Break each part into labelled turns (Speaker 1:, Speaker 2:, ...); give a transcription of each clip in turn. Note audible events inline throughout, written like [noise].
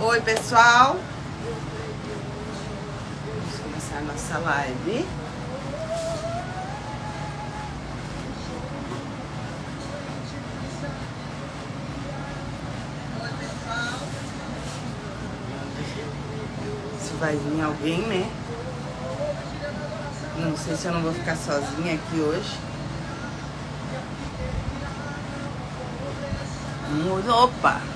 Speaker 1: Oi, pessoal. Vamos começar a nossa live. Se vai vir alguém, né? Não sei se eu não vou ficar sozinha aqui hoje. Opa!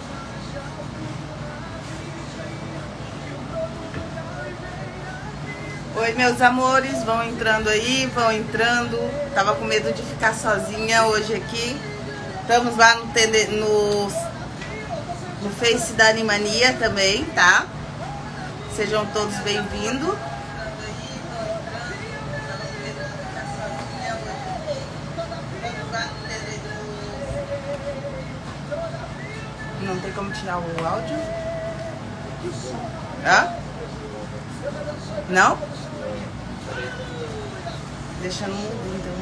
Speaker 1: Oi, meus amores, vão entrando aí, vão entrando. Tava com medo de ficar sozinha hoje aqui. Estamos lá no, no, no Face da Animania também, tá? Sejam todos bem-vindos. Não tem como tirar o áudio? Hã? Não? Deixa no mudo, então.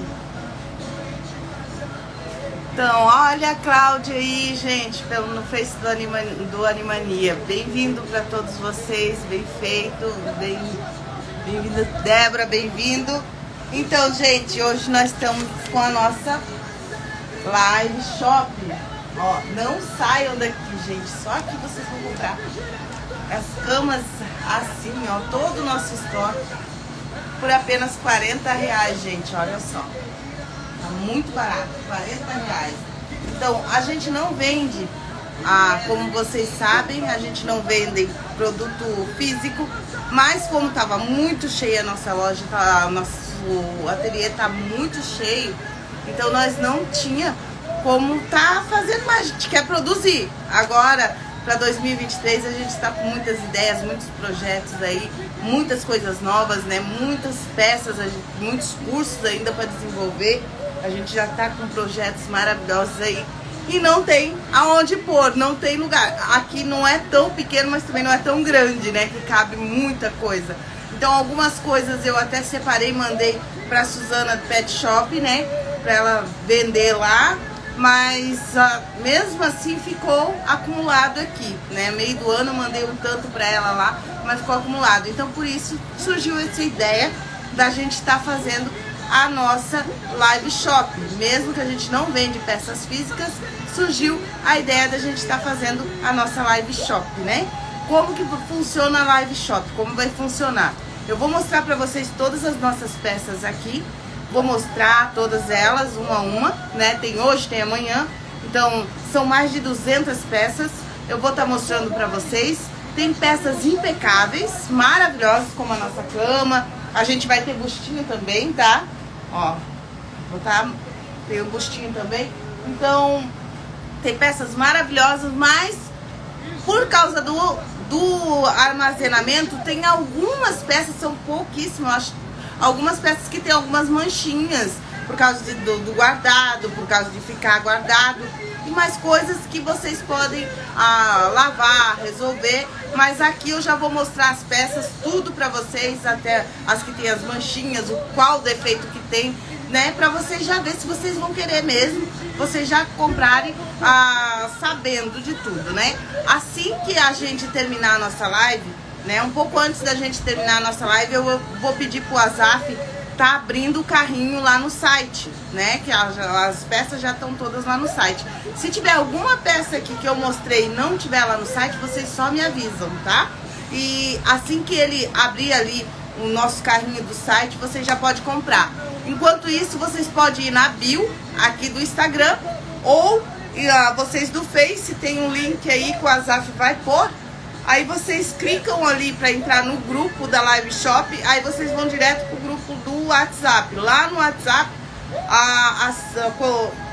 Speaker 1: Então, olha a Cláudia aí, gente, pelo, no Face do, Anima, do Animania. Bem-vindo para todos vocês, bem feito, bem, bem-vindo, Débora, bem-vindo. Então, gente, hoje nós estamos com a nossa live shop. Ó, não saiam daqui, gente, só aqui vocês vão comprar as camas assim, ó, todo o nosso estoque por apenas 40 reais, gente, olha só. Tá muito barato, 40 reais. Então, a gente não vende, ah, como vocês sabem, a gente não vende produto físico, mas como tava muito cheia a nossa loja, tá, nosso ateliê tá muito cheio, então nós não tinha como tá fazendo mais, a gente quer produzir. Agora, para 2023 a gente está com muitas ideias, muitos projetos aí, muitas coisas novas, né? Muitas peças, muitos cursos ainda para desenvolver. A gente já está com projetos maravilhosos aí e não tem aonde pôr, não tem lugar. Aqui não é tão pequeno, mas também não é tão grande, né? Que cabe muita coisa. Então algumas coisas eu até separei, mandei para Suzana Pet Shop, né? Para ela vender lá mas uh, mesmo assim ficou acumulado aqui, né? Meio do ano mandei um tanto para ela lá, mas ficou acumulado. Então por isso surgiu essa ideia da gente estar tá fazendo a nossa live shop. Mesmo que a gente não vende peças físicas, surgiu a ideia da gente estar tá fazendo a nossa live shop, né? Como que funciona a live shop? Como vai funcionar? Eu vou mostrar para vocês todas as nossas peças aqui Vou mostrar todas elas, uma a uma, né? Tem hoje, tem amanhã. Então, são mais de 200 peças. Eu vou estar tá mostrando para vocês. Tem peças impecáveis, maravilhosas, como a nossa cama. A gente vai ter bustinho também, tá? Ó, vou tá... Tem um bustinho também. Então, tem peças maravilhosas, mas por causa do, do armazenamento, tem algumas peças, são pouquíssimas, acho algumas peças que tem algumas manchinhas por causa de, do, do, guardado, por causa de ficar guardado e mais coisas que vocês podem ah, lavar, resolver. Mas aqui eu já vou mostrar as peças, tudo para vocês, até as que tem as manchinhas, o qual defeito que tem, né? Para vocês já ver se vocês vão querer mesmo, vocês já comprarem ah, sabendo de tudo, né? Assim que a gente terminar a nossa live, né? Um pouco antes da gente terminar a nossa live, eu vou pedir pro Azaf tá abrindo o carrinho lá no site, né? Que as, as peças já estão todas lá no site. Se tiver alguma peça aqui que eu mostrei e não tiver lá no site, vocês só me avisam, tá? E assim que ele abrir ali o nosso carrinho do site, você já pode comprar. Enquanto isso, vocês podem ir na bio aqui do Instagram ou uh, vocês do Face, tem um link aí que o Azaf vai pôr Aí vocês clicam ali para entrar no grupo da Live Shop, aí vocês vão direto pro grupo do WhatsApp. Lá no WhatsApp, a, a,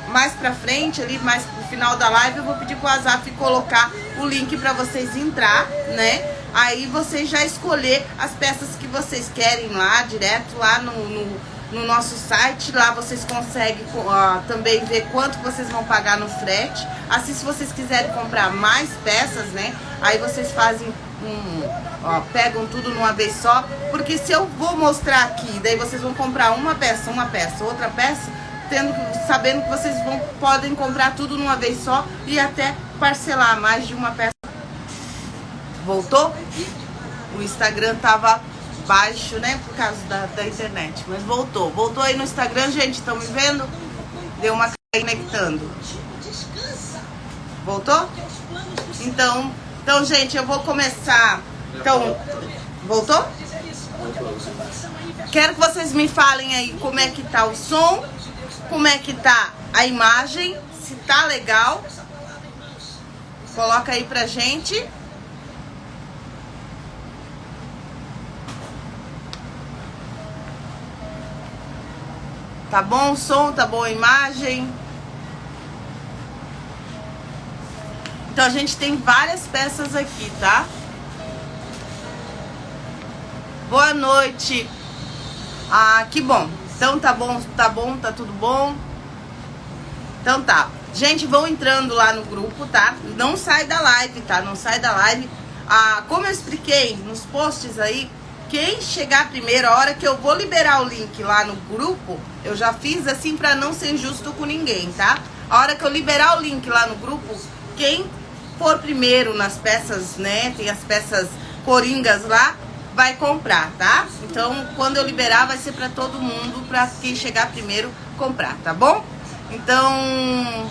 Speaker 1: mais pra frente, ali mais pro final da live, eu vou pedir pro WhatsApp colocar o link para vocês entrar, né? Aí vocês já escolher as peças que vocês querem lá, direto lá no, no no nosso site. Lá vocês conseguem uh, também ver quanto vocês vão pagar no frete. Assim, se vocês quiserem comprar mais peças, né? Aí vocês fazem um... Ó, pegam tudo numa vez só. Porque se eu vou mostrar aqui, daí vocês vão comprar uma peça, uma peça, outra peça, tendo, sabendo que vocês vão, podem comprar tudo numa vez só e até parcelar mais de uma peça. Voltou? O Instagram tava baixo, né? Por causa da, da internet. Mas voltou. Voltou aí no Instagram, gente. Estão me vendo? Deu uma conectando. Voltou? Então, então, gente, eu vou começar. Então, voltou? Quero que vocês me falem aí como é que tá o som, como é que tá a imagem, se tá legal. Coloca aí pra gente. Tá bom o som? Tá boa a imagem? Então a gente tem várias peças aqui, tá? Boa noite. Ah, que bom. Então tá bom, tá bom, tá tudo bom? Então tá. Gente, vão entrando lá no grupo, tá? Não sai da live, tá? Não sai da live. Ah, como eu expliquei nos posts aí, quem chegar primeiro, a hora que eu vou liberar o link lá no grupo, eu já fiz assim para não ser injusto com ninguém, tá? A hora que eu liberar o link lá no grupo, quem for primeiro nas peças, né? Tem as peças coringas lá, vai comprar, tá? Então, quando eu liberar, vai ser para todo mundo, para quem chegar primeiro comprar, tá bom? Então,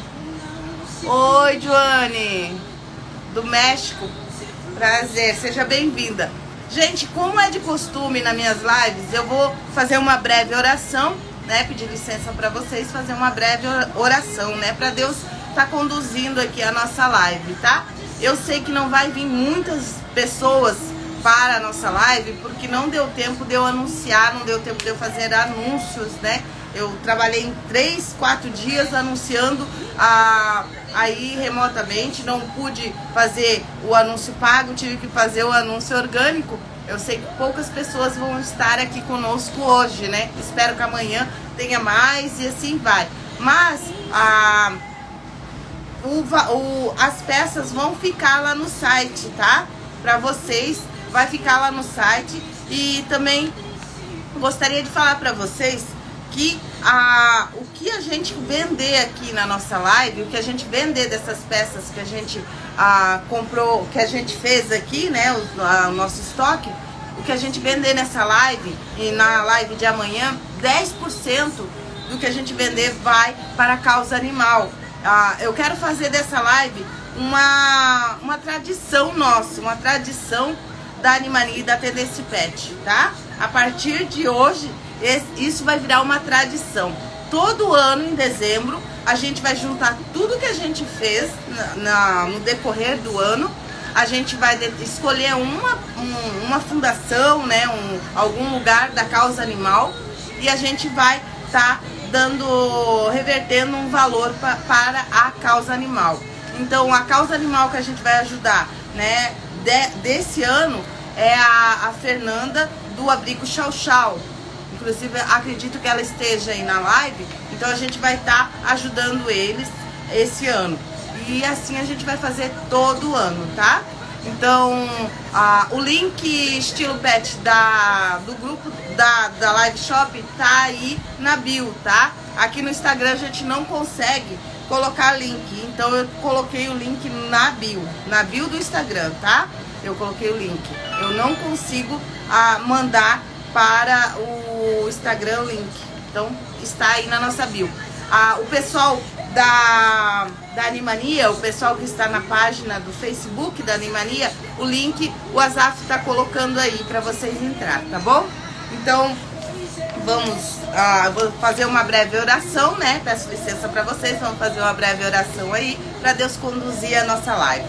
Speaker 1: oi, Joane, do México, prazer, seja bem-vinda. Gente, como é de costume nas minhas lives, eu vou fazer uma breve oração, né? Pedir licença para vocês fazer uma breve oração, né? Para Deus tá conduzindo aqui a nossa live, tá? Eu sei que não vai vir muitas pessoas para a nossa live, porque não deu tempo de eu anunciar, não deu tempo de eu fazer anúncios, né? Eu trabalhei em três, quatro dias anunciando a, aí remotamente, não pude fazer o anúncio pago, tive que fazer o anúncio orgânico. Eu sei que poucas pessoas vão estar aqui conosco hoje, né? Espero que amanhã tenha mais e assim vai. Mas a o, o, as peças vão ficar lá no site, tá? Para vocês, vai ficar lá no site. E também gostaria de falar para vocês que a, o que a gente vender aqui na nossa live, o que a gente vender dessas peças que a gente a, comprou, que a gente fez aqui, né, o, a, o nosso estoque, o que a gente vender nessa live e na live de amanhã, 10% do que a gente vender vai para a causa animal. Ah, eu quero fazer dessa live uma, uma tradição nossa, uma tradição da Animania e da Tendência Pet, tá? A partir de hoje, esse, isso vai virar uma tradição. Todo ano, em dezembro, a gente vai juntar tudo que a gente fez na, na no decorrer do ano. A gente vai escolher uma, um, uma fundação, né, um, algum lugar da causa animal e a gente vai estar tá dando, revertendo um valor pa, para a causa animal. Então, a causa animal que a gente vai ajudar, né, de, desse ano é a, a Fernanda do Abrigo Chau Chau. Inclusive, acredito que ela esteja aí na live, então a gente vai estar tá ajudando eles esse ano. E assim a gente vai fazer todo ano, tá? Então, a, o link estilo pet da, do grupo da, da Live Shop tá aí na bio, tá? Aqui no Instagram a gente não consegue colocar link, então eu coloquei o link na bio, na bio do Instagram, tá? Eu coloquei o link. Eu não consigo a, mandar para o Instagram link, então está aí na nossa bio. Ah, o pessoal da, da Animania, o pessoal que está na página do Facebook da Animania, o link o Azaf está colocando aí para vocês entrar, tá bom? Então, vamos, ah, vou fazer uma breve oração, né? Peço licença para vocês, vamos fazer uma breve oração aí para Deus conduzir a nossa live.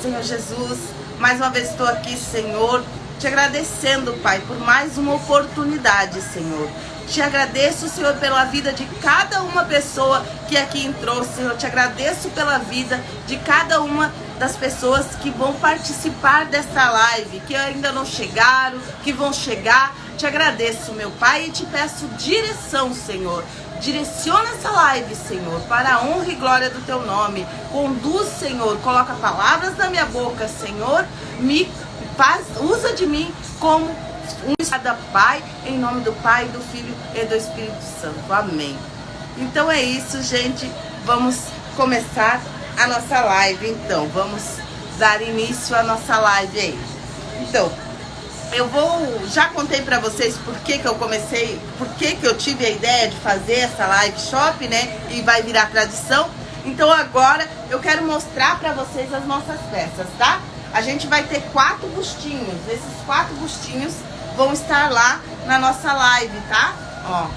Speaker 1: Senhor Jesus, mais uma vez estou aqui, Senhor, te agradecendo, Pai, por mais uma oportunidade, Senhor te agradeço, Senhor, pela vida de cada uma pessoa que aqui entrou, Senhor. Te agradeço pela vida de cada uma das pessoas que vão participar dessa live, que ainda não chegaram, que vão chegar. Te agradeço, meu Pai, e te peço direção, Senhor. Direciona essa live, Senhor, para a honra e glória do teu nome. Conduz, Senhor, coloca palavras na minha boca, Senhor. Me faz, usa de mim como um cada Pai, em nome do Pai, do Filho e do Espírito Santo. Amém. Então é isso, gente. Vamos começar a nossa live, então. Vamos dar início à nossa live aí. Então, eu vou, já contei para vocês por que, que eu comecei, por que, que eu tive a ideia de fazer essa live shop, né? E vai virar tradição. Então agora eu quero mostrar para vocês as nossas peças, tá? A gente vai ter quatro bustinhos. Esses quatro bustinhos vão estar lá na nossa live, tá? Ó.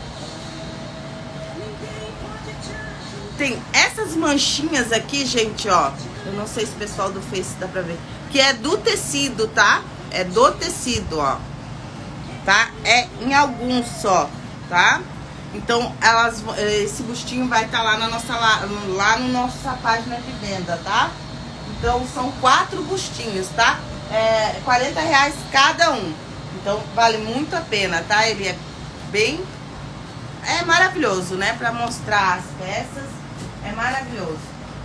Speaker 1: Tem essas manchinhas aqui, gente, ó. Eu não sei se o pessoal do Face dá pra ver. Que é do tecido, tá? É do tecido, ó. Tá? É em alguns só, tá? Então, elas, esse bustinho vai estar tá lá na nossa lá, lá no nossa página de venda, tá? Então, são quatro bustinhos, tá? É 40 reais cada um. Então, vale muito a pena, tá? Ele é bem... É maravilhoso, né? Pra mostrar as peças. É maravilhoso.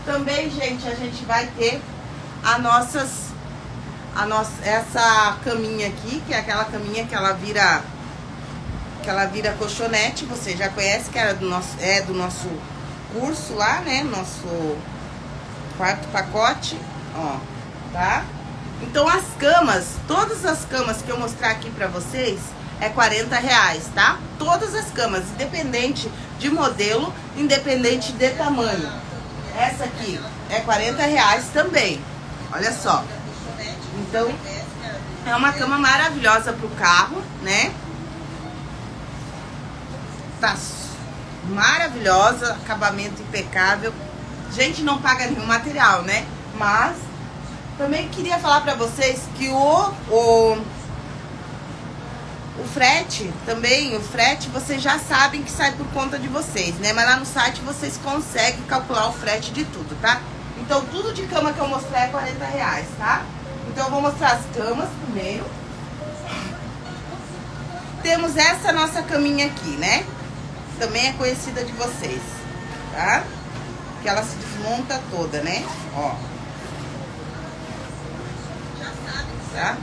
Speaker 1: Também, gente, a gente vai ter a nossas a nossa, essa caminha aqui, que é aquela caminha que ela vira que ela vira colchonete, você já conhece que era do nosso, é do nosso curso lá, né? Nosso quarto pacote, ó, tá? Então as camas, todas as camas que eu mostrar aqui pra vocês é 40 reais, tá? Todas as camas, independente de modelo, independente de tamanho. Essa aqui é 40 reais também, olha só. Então, é uma cama maravilhosa pro carro, né? Tá maravilhosa, acabamento impecável. Gente, não paga nenhum material, né? Mas também queria falar pra vocês que o, o, o frete, também, o frete, vocês já sabem que sai por conta de vocês, né? Mas lá no site vocês conseguem calcular o frete de tudo, tá? Então, tudo de cama que eu mostrei é 40 reais, tá? Então eu vou mostrar as camas primeiro. Temos essa nossa caminha aqui, né? Também é conhecida de vocês, tá? Que ela se desmonta toda, né? Ó. Tá?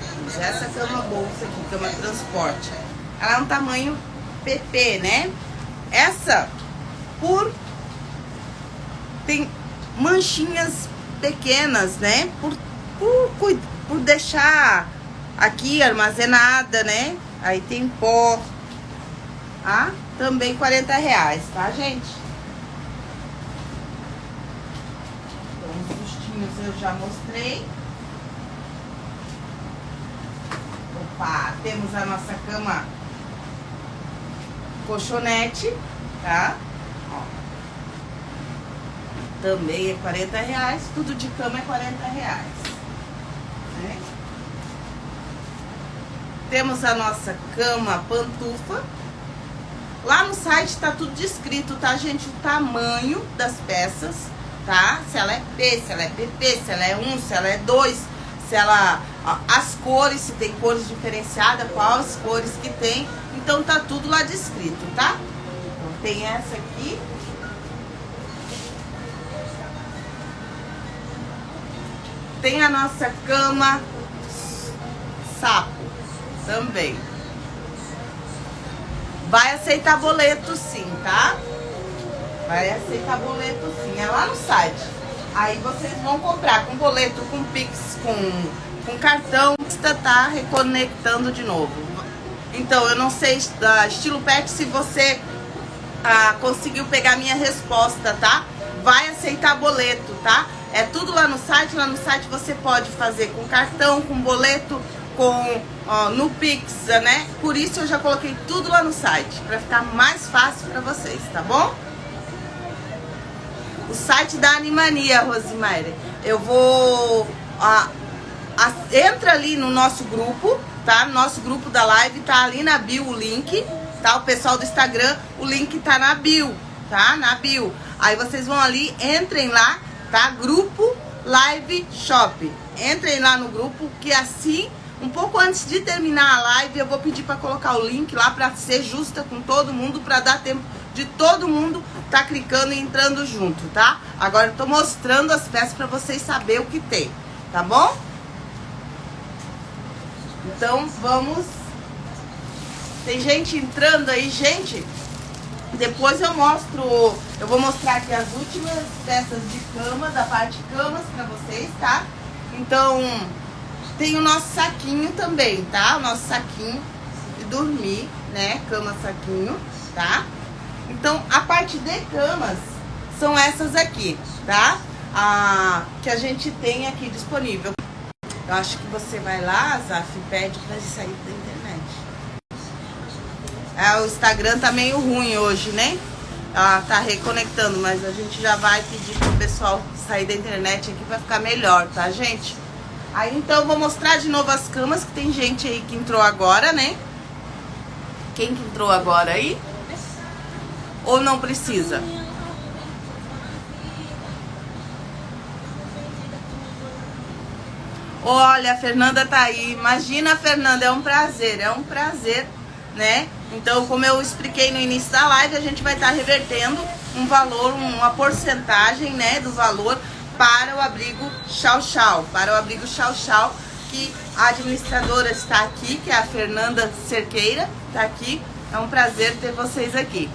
Speaker 1: Temos essa cama bolsa aqui, cama transporte. Ela é um tamanho PP, né? Essa, por... Tem manchinhas pequenas, né? Por por, por deixar aqui armazenada, né? Aí tem pó. Ah, também 40 reais, tá, gente? Então, os bustinhos eu já mostrei. Opa, temos a nossa cama colchonete, tá? Ó. Também é 40 reais, tudo de cama é 40 reais. Né? Temos a nossa cama pantufa. Lá no site está tudo descrito, tá, gente? O tamanho das peças, tá? Se ela é P, se ela é PP, se ela é 1, se ela é 2, se ela... As cores, se tem cores diferenciadas, quais cores que tem. Então tá tudo lá descrito, tá? Então tem essa aqui, Tem a nossa cama sapo também. Vai aceitar boleto sim, tá? Vai aceitar boleto sim. É lá no site. Aí vocês vão comprar com boleto, com Pix, com, com cartão. Está tá reconectando de novo. Então, eu não sei da estilo pet se você ah, conseguiu pegar minha resposta, tá? Vai aceitar boleto, tá? É tudo lá no site. Lá no site você pode fazer com cartão, com boleto, com ó, no Pix, né? Por isso eu já coloquei tudo lá no site, para ficar mais fácil para vocês, tá bom? O site da Animania, Rosimaire. Eu vou... Ó, a, entra ali no nosso grupo, tá? Nosso grupo da live tá ali na bio o link, tá? O pessoal do Instagram, o link tá na bio, tá? Na bio. Aí vocês vão ali, entrem lá tá? Grupo Live Shop. Entrem lá no grupo que assim, um pouco antes de terminar a live, eu vou pedir para colocar o link lá para ser justa com todo mundo, para dar tempo de todo mundo tá clicando e entrando junto, tá? Agora eu tô mostrando as peças para vocês saberem o que tem, tá bom? Então vamos... Tem gente entrando aí, gente... Depois eu mostro, eu vou mostrar aqui as últimas peças de cama, da parte camas pra vocês, tá? Então, tem o nosso saquinho também, tá? O nosso saquinho de dormir, né? Cama saquinho, tá? Então, a parte de camas são essas aqui, tá? Ah, que a gente tem aqui disponível. Eu acho que você vai lá, Zaf, pede pra sair da internet. É, o Instagram tá meio ruim hoje, né? Ela tá reconectando, mas a gente já vai pedir pro pessoal sair da internet aqui pra ficar melhor, tá, gente? Aí então vou mostrar de novo as camas, que tem gente aí que entrou agora, né? Quem que entrou agora aí? Ou não precisa? Olha, a Fernanda tá aí. Imagina, Fernanda, é um prazer, é um prazer, né? Então, como eu expliquei no início da live, a gente vai estar tá revertendo um valor, uma porcentagem, né, do valor para o abrigo Chau Chau, para o abrigo Chau Chau, que a administradora está aqui, que é a Fernanda Cerqueira, está aqui. É um prazer ter vocês aqui.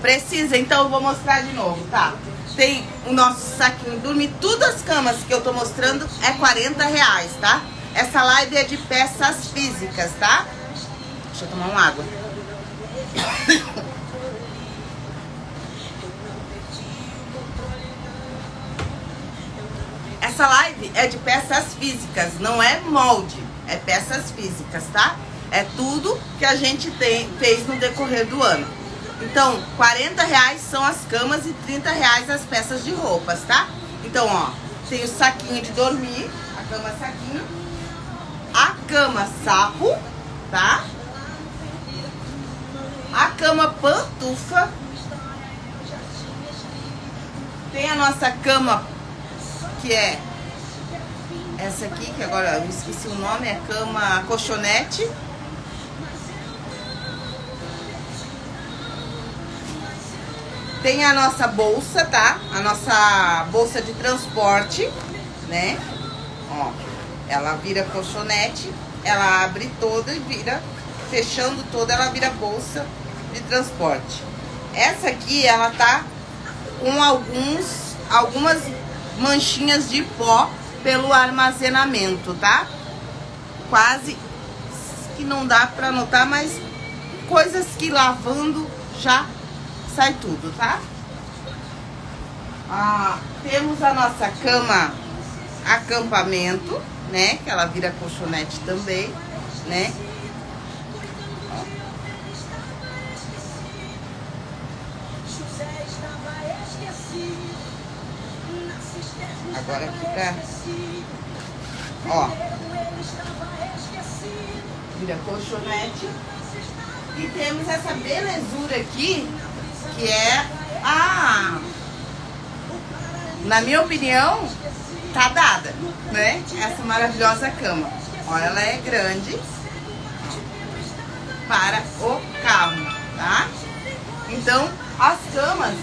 Speaker 1: Precisa, então eu vou mostrar de novo, tá? Tem o nosso saquinho dormir. Todas as camas que eu tô mostrando é 40 reais, tá? Essa live é de peças físicas, tá? Deixa eu tomar uma água. Essa live é de peças físicas, não é molde, é peças físicas, tá? É tudo que a gente tem, fez no decorrer do ano. Então, 40 reais são as camas e 30 reais as peças de roupas, tá? Então, ó, tem o saquinho de dormir, a cama saquinho, a cama sapo, tá? A cama pantufa. Tem a nossa cama, que é essa aqui, que agora eu esqueci o nome, é cama colchonete. Tem a nossa bolsa, tá? A nossa bolsa de transporte, né? Ó, ela vira colchonete, ela abre toda e vira, fechando toda, ela vira bolsa de transporte. Essa aqui, ela tá com alguns, algumas manchinhas de pó pelo armazenamento, tá? Quase que não dá pra notar, mas coisas que lavando já sai tudo, tá? Ah, temos a nossa cama acampamento, né? Que ela vira colchonete também, né? Agora aqui. Ó. Vira colchonete. E temos essa belezura aqui, que é a... Na minha opinião, tá dada, né? Essa maravilhosa cama. Olha, ela é grande para o carro, tá? Então, as camas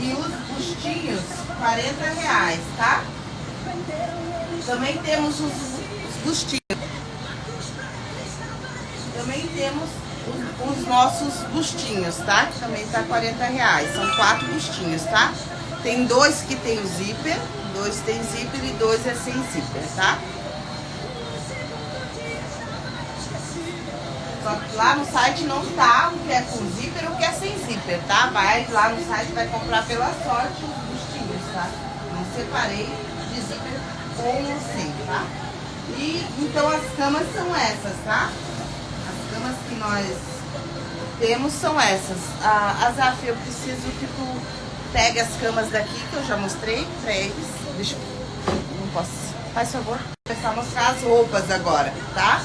Speaker 1: e os bustinhos, 40 reais, tá? Também temos os, os bustinhos. Também temos os, os, nossos bustinhos, tá? Que também tá 40 reais. São quatro bustinhos, tá? Tem dois que tem o zíper, dois tem zíper e dois é sem zíper, tá? Só que lá no site não tá o que é com zíper ou o que é sem zíper, tá? Vai lá no site, vai comprar pela sorte os bustinhos, tá? Não separei de zíper com ou sem, tá? E então as camas são essas, tá? Que nós temos são essas. Ah, Azaf, eu preciso que tu pegue as camas daqui que eu já mostrei pra eles. Deixa eu... Não posso. Faz favor. Vou começar a mostrar as roupas agora, tá?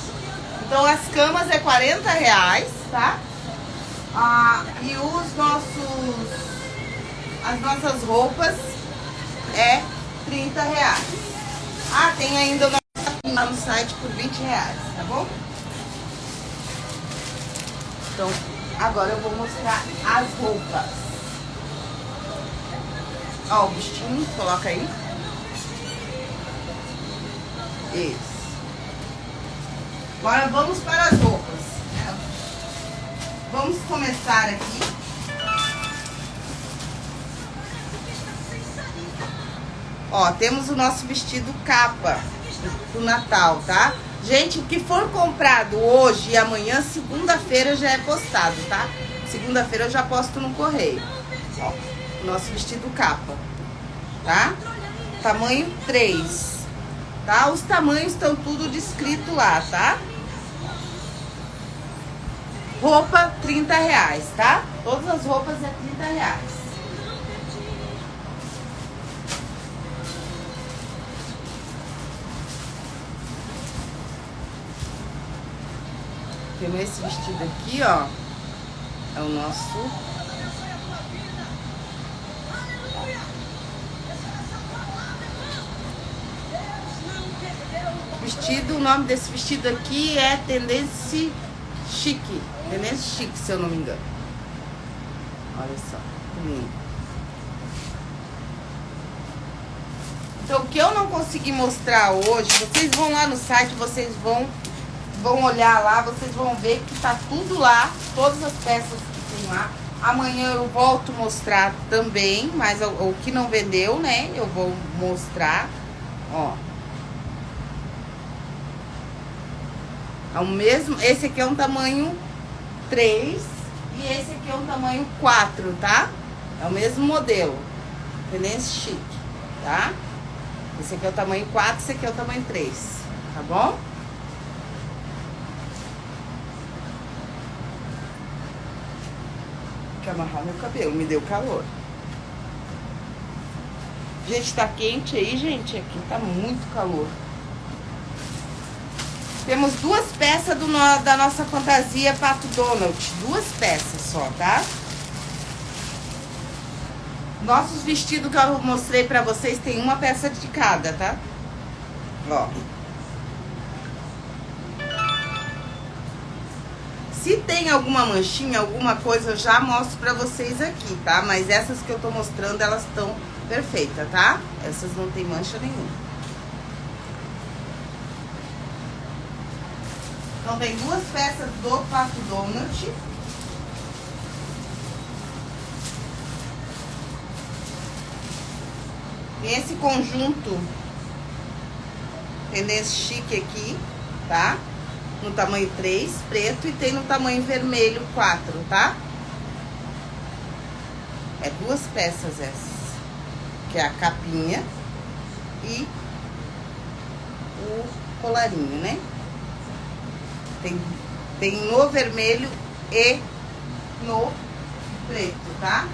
Speaker 1: Então as camas é 40 reais, tá? Ah, e os nossos, as nossas roupas é 30 reais. Ah, tem ainda lá no site por 20 reais, tá bom? Então, agora eu vou mostrar as roupas. Ó, o bustinho, coloca aí. Isso. Agora vamos para as roupas. Vamos começar aqui. Ó, temos o nosso vestido capa do Natal, tá? Gente, o que for comprado hoje e amanhã, segunda-feira já é postado, tá? Segunda-feira eu já posto no correio. Ó, nosso vestido capa, tá? Tamanho 3, tá? Os tamanhos estão tudo descrito lá, tá? Roupa, 30 reais, tá? Todas as roupas é 30 reais. Temos esse vestido aqui, ó. É o nosso vestido. O nome desse vestido aqui é Tendência Chique. Tendência Chique, se eu não me engano. Olha só. Então, o que eu não consegui mostrar hoje, vocês vão lá no site, vocês vão vão olhar lá, vocês vão ver que tá tudo lá, todas as peças que tem lá. Amanhã eu volto mostrar também, mas o, o que não vendeu, né? Eu vou mostrar, ó. É o mesmo, esse aqui é um tamanho 3 e esse aqui é um tamanho 4, tá? É o mesmo modelo, tendência chique, tá? Esse aqui é o tamanho 4, esse aqui é o tamanho 3, tá bom? Que amarrar meu cabelo, me deu calor. Gente, tá quente aí, gente? Aqui tá muito calor. Temos duas peças do da nossa fantasia Pato Donald. Duas peças só, tá? Nossos vestidos que eu mostrei pra vocês tem uma peça de cada, tá? Ó. Se tem alguma manchinha, alguma coisa, eu já mostro pra vocês aqui, tá? Mas essas que eu tô mostrando, elas estão perfeitas, tá? Essas não tem mancha nenhuma. Então, tem duas peças do Pato Donut. Tem esse conjunto tendência chique aqui, tá? No tamanho 3, preto, e tem no tamanho vermelho 4, tá? É duas peças essas. Que é a capinha e o colarinho, né? Tem, tem no vermelho e no preto, tá?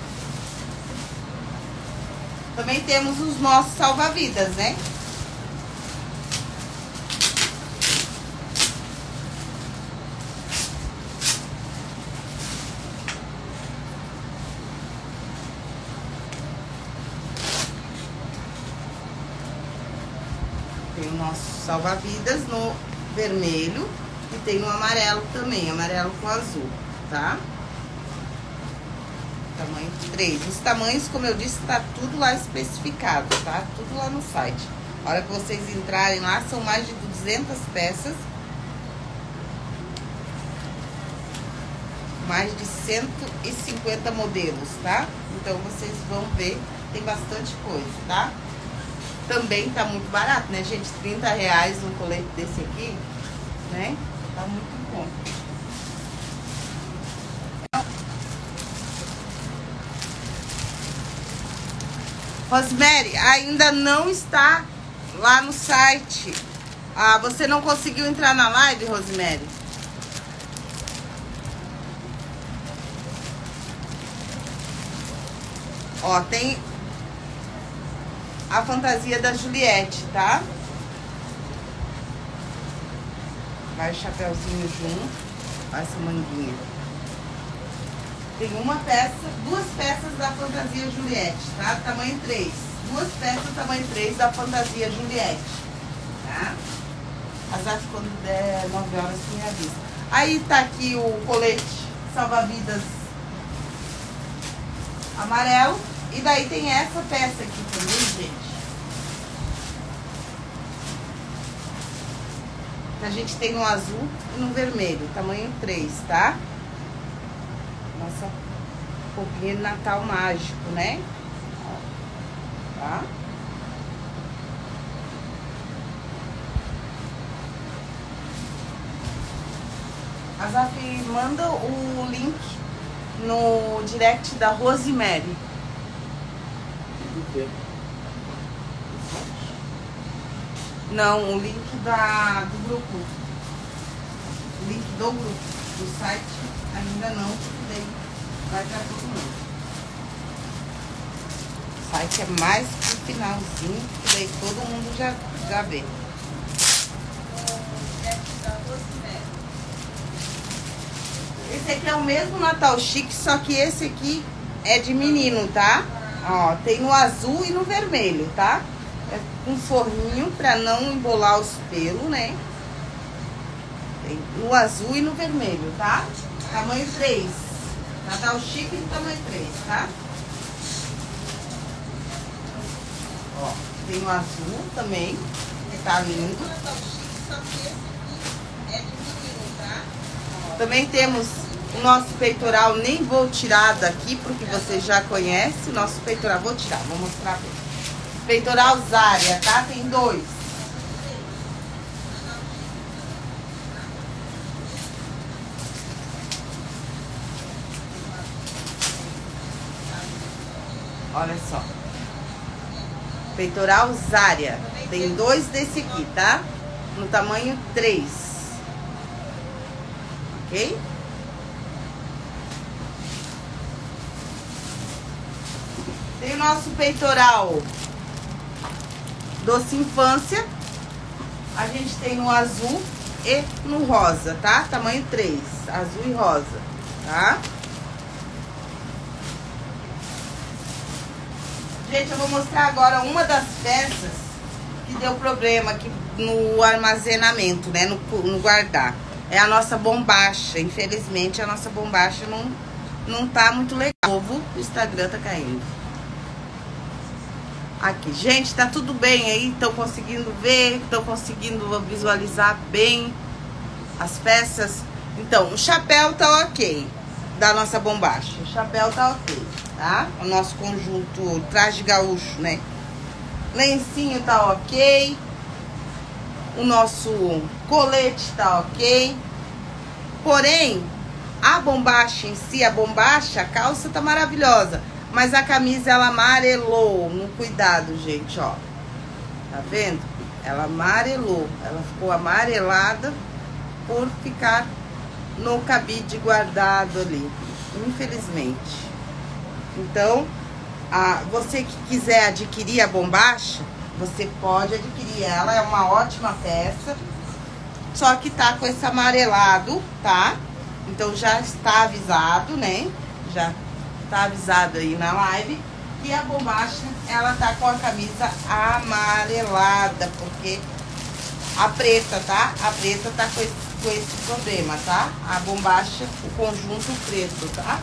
Speaker 1: Também temos os nossos salva-vidas, né? Nosso salva-vidas no vermelho e tem no amarelo também, amarelo com azul, tá? Tamanho 3. Os tamanhos, como eu disse, tá tudo lá especificado, tá? Tudo lá no site. A hora que vocês entrarem lá, são mais de 200 peças. Mais de 150 modelos, tá? Então, vocês vão ver, tem bastante coisa, tá? Também tá muito barato, né, gente? 30 reais um colete desse aqui, né? Tá muito bom. Rosemary, ainda não está lá no site. Ah, você não conseguiu entrar na live, Rosemary? Ó, tem a fantasia da Juliette, tá? Vai o chapéuzinho junto, essa manguinha. Tem uma peça, duas peças da fantasia Juliette, tá? Tamanho 3. Duas peças tamanho 3 da fantasia Juliette, tá? Azar quando der 9 horas me avisa. Aí tá aqui o colete salva-vidas amarelo. E daí tem essa peça aqui A gente tem um azul e um vermelho, tamanho 3, tá? Nossa roupinha de Natal mágico, né? Ó, tá? Azaf, manda o link no direct da Rosemary.
Speaker 2: Do quê?
Speaker 1: Não, o link da, do grupo. O link do grupo. Do site ainda não, daí vai pra todo mundo. O site é mais pro finalzinho, porque daí todo mundo já, já vê. Esse aqui é o mesmo Natal Chique, só que esse aqui é de menino, tá? Ó, tem no azul e no vermelho, tá? É com forninho pra não embolar os pelos, né? Tem no azul e no vermelho, tá? Tamanho 3. Natal Chique do tamanho 3, tá? Ó, tem o azul também, que tá lindo. Também temos o nosso peitoral, nem vou tirar daqui, porque você já conhece. O nosso peitoral, vou tirar, vou mostrar bem. Peitoral Zária, tá? Tem dois. Olha só. Peitoral Zária. Tem dois desse aqui, tá? No tamanho 3. Ok? Tem o nosso peitoral Doce Infância. A gente tem no azul e no rosa, tá? Tamanho 3. Azul e rosa, tá? Gente, eu vou mostrar agora uma das peças que deu problema aqui no armazenamento, né? No, no guardar. É a nossa bombacha. Infelizmente, a nossa bombacha não, não tá muito legal. O Instagram tá caindo. Aqui, gente, tá tudo bem aí? Estão conseguindo ver? Estão conseguindo visualizar bem as peças? Então, o chapéu tá ok da nossa bombacha. O chapéu tá ok, tá? O nosso conjunto traje gaúcho, né? Lencinho tá ok. O nosso colete tá ok. Porém, a bombacha em si, a bombacha, a calça tá maravilhosa. Mas a camisa ela amarelou. No cuidado, gente, ó. Tá vendo? Ela amarelou. Ela ficou amarelada por ficar no cabide guardado ali. Infelizmente. Então, a, você que quiser adquirir a bombacha, você pode adquirir ela. É uma ótima peça. Só que tá com esse amarelado, tá? Então já está avisado, né? Já tá avisado aí na live que a bombacha, ela tá com a camisa amarelada, porque a preta, tá? A preta tá com esse, com esse problema, tá? A bombacha, o conjunto preto, tá?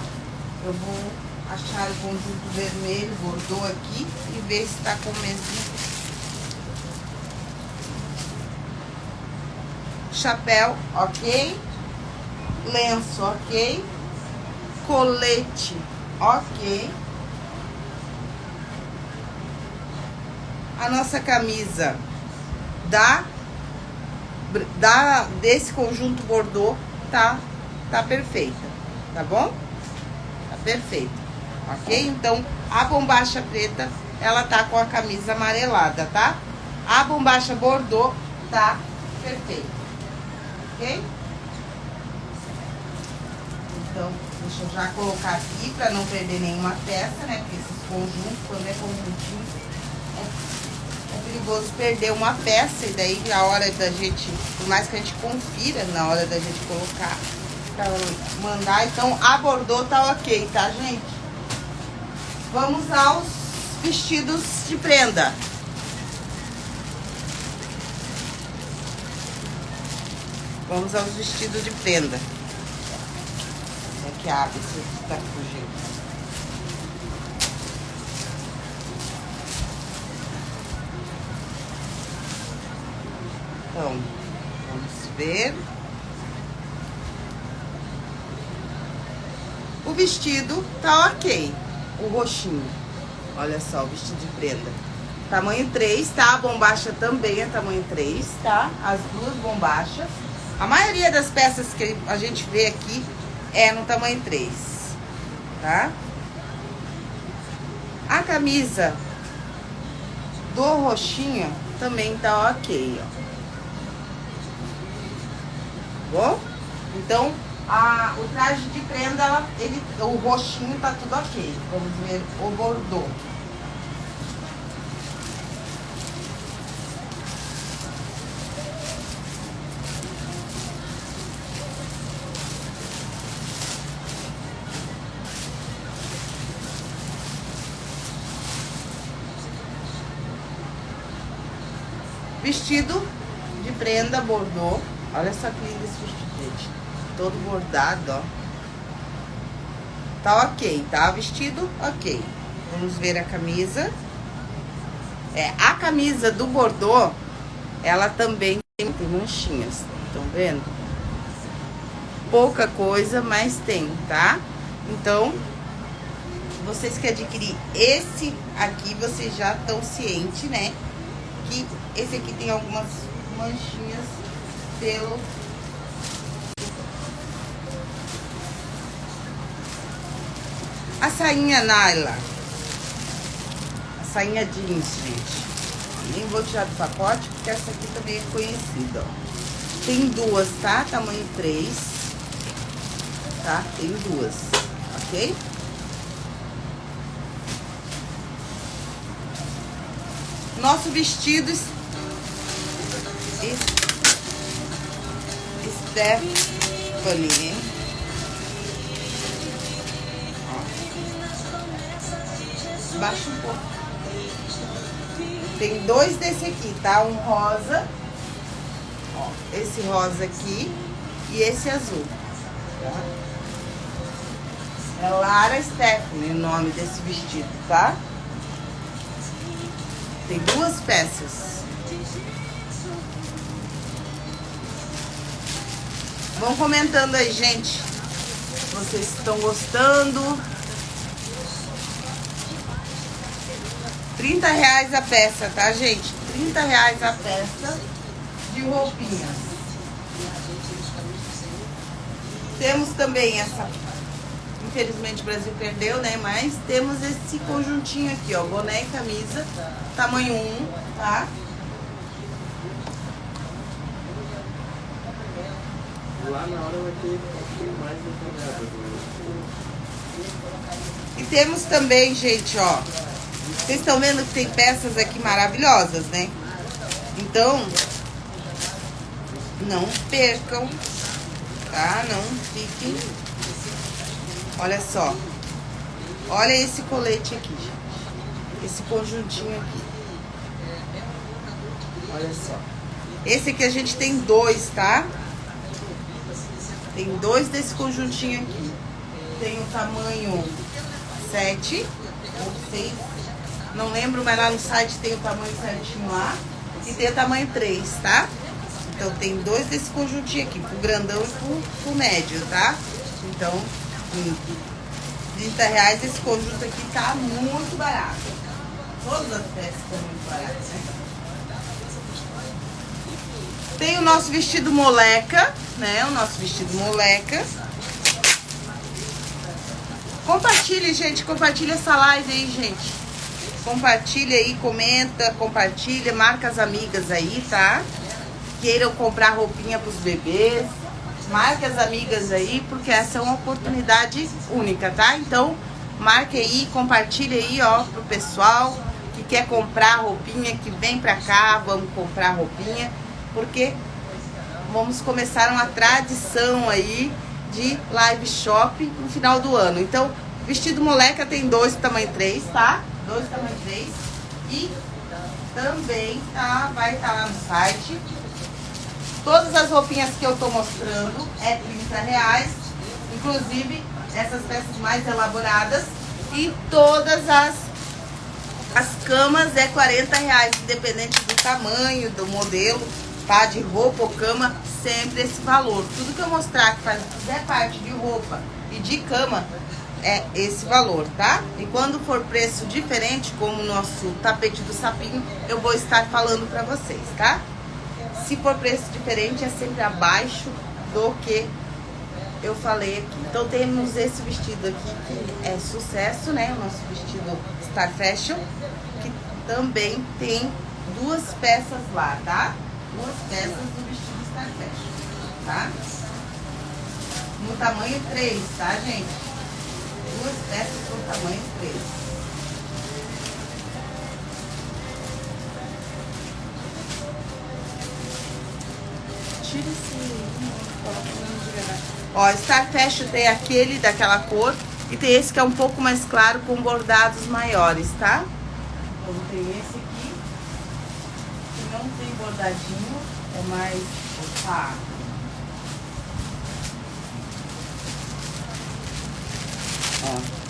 Speaker 1: Eu vou achar o conjunto vermelho, bordô aqui e ver se tá com o mesmo. Chapéu, ok. Lenço, ok. Colete, Ok. A nossa camisa da, da desse conjunto bordô tá, tá perfeita, tá bom? Tá perfeita, ok? Então, a bombacha preta, ela tá com a camisa amarelada, tá? A bombacha bordô tá perfeita, ok? Então, deixa eu já colocar aqui para não perder nenhuma peça, né? Porque esses conjuntos, quando é conjuntinho, é, é perigoso perder uma peça. E daí, na hora da gente, por mais que a gente confira na hora da gente colocar, pra mandar. Então, a bordô tá ok, tá, gente? Vamos aos vestidos de prenda. Vamos aos vestidos de prenda que abre se está fugindo. Então, vamos ver. O vestido tá ok. O roxinho. Olha só, o vestido de prenda. Tamanho 3, tá? A bombacha também é tamanho 3, tá? As duas bombachas. A maioria das peças que a gente vê aqui é no tamanho 3, tá? A camisa do roxinho também tá ok, ó. Bom? Então, a, o traje de prenda, ele, o roxinho tá tudo ok. Vamos ver o bordô. Vestido de prenda bordô. Olha só que lindo esse vestido, gente. Todo bordado, ó. Tá ok, tá? Vestido, ok. Vamos ver a camisa. É, a camisa do bordô, ela também tem manchinhas. Estão vendo? Pouca coisa, mas tem, tá? Então, vocês que adquirir esse aqui, vocês já estão cientes, né? Que esse aqui tem algumas manchinhas pelo a sainha Naila a sainha jeans, gente nem vou tirar do pacote porque essa aqui também é conhecida, ó. tem duas, tá? tamanho 3 tá? tem duas, ok? Nosso vestido Stephanie. Baixa um pouco. Tem dois desse aqui, tá? Um rosa. Ó, esse rosa aqui e esse azul. Tá? É Lara Stephanie o nome desse vestido, tá? Tem duas peças. Vão comentando aí, gente. Vocês estão gostando. 30 reais a peça, tá, gente? 30 reais a peça de roupinhas. Temos também essa Infelizmente o Brasil perdeu, né? Mas temos esse conjuntinho aqui, ó. Boné e camisa, tamanho 1, tá?
Speaker 2: Lá na hora vai ter mais
Speaker 1: E temos também, gente, ó. Vocês estão vendo que tem peças aqui maravilhosas, né? Então, não percam, tá? Não fiquem Olha só. Olha esse colete aqui, gente. Esse conjuntinho aqui. Olha só. Esse aqui a gente tem dois, tá? Tem dois desse conjuntinho aqui. Tem o tamanho 7 ou 6. Não lembro, mas lá no site tem o tamanho certinho lá. E tem o tamanho 3, tá? Então tem dois desse conjuntinho aqui, pro grandão e pro, pro médio, tá? Então, 30 reais esse conjunto aqui tá muito barato. Todas as peças estão muito baratas, né? Tem o nosso vestido moleca, né? O nosso vestido moleca. Compartilhe, gente. Compartilha essa live aí, gente. Compartilha aí, comenta, compartilha, marca as amigas aí, tá? Queiram comprar roupinha pros bebês marque as amigas aí, porque essa é uma oportunidade única, tá? Então, marque aí, compartilhe aí, ó, pro pessoal que quer comprar roupinha, que vem pra cá, vamos comprar roupinha, porque vamos começar uma tradição aí de live shop no final do ano. Então, vestido moleca tem dois tamanho 3, tá? Dois tamanho 3. E também tá, vai estar tá lá no site Todas as roupinhas que eu tô mostrando é 30 reais, inclusive essas peças mais elaboradas. E todas as, as camas é 40 reais, independente do tamanho, do modelo, tá? De roupa ou cama, sempre esse valor. Tudo que eu mostrar que faz, fizer parte de roupa e de cama, é esse valor, tá? E quando for preço diferente, como o nosso tapete do sapinho, eu vou estar falando pra vocês, tá? Se for preço diferente, é sempre abaixo do que eu falei aqui. Então temos esse vestido aqui que é sucesso, né? O nosso vestido Star Fashion, que também tem duas peças lá, tá? Duas peças do vestido Star Fashion, tá? No tamanho 3, tá, gente? Duas peças no tamanho 3. Tira esse... Ó, Star Fashion tem aquele daquela cor e tem esse que é um pouco mais claro com bordados maiores, tá? Então tem esse aqui, que não tem bordadinho, é mais opaco. Ó.